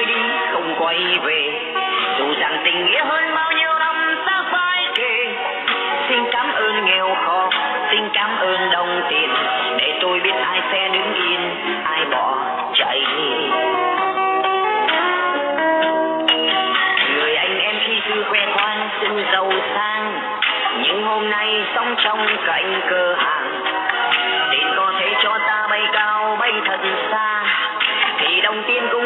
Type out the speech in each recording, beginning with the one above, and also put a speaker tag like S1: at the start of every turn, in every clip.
S1: tôi đi không quay về. Dù rằng tình nghĩa hơn bao nhiêu năm ta phải kể xin cảm ơn nghèo khó, xin cảm ơn đồng tiền. Để tôi biết ai sẽ đứng yên, ai bỏ chạy. Người anh em khi xưa khoe khoang, xin giàu sang. Nhưng hôm nay sống trong cạnh cửa hàng. Tiền có thể cho ta bay cao, bay thật xa. Thì đồng tiền cũng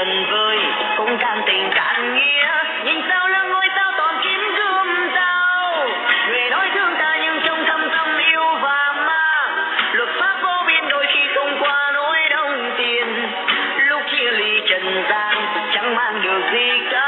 S1: lần vơi cũng cạn tình cạn nghĩa. Nhìn sao là ngôi sao toàn kiếm gươm sao người nói thương ta nhưng trong thâm tâm yêu và ma luật pháp vô biên đôi khi không qua nỗi đông tiền. Lúc chia ly trần gian, chẳng mang được gì cả.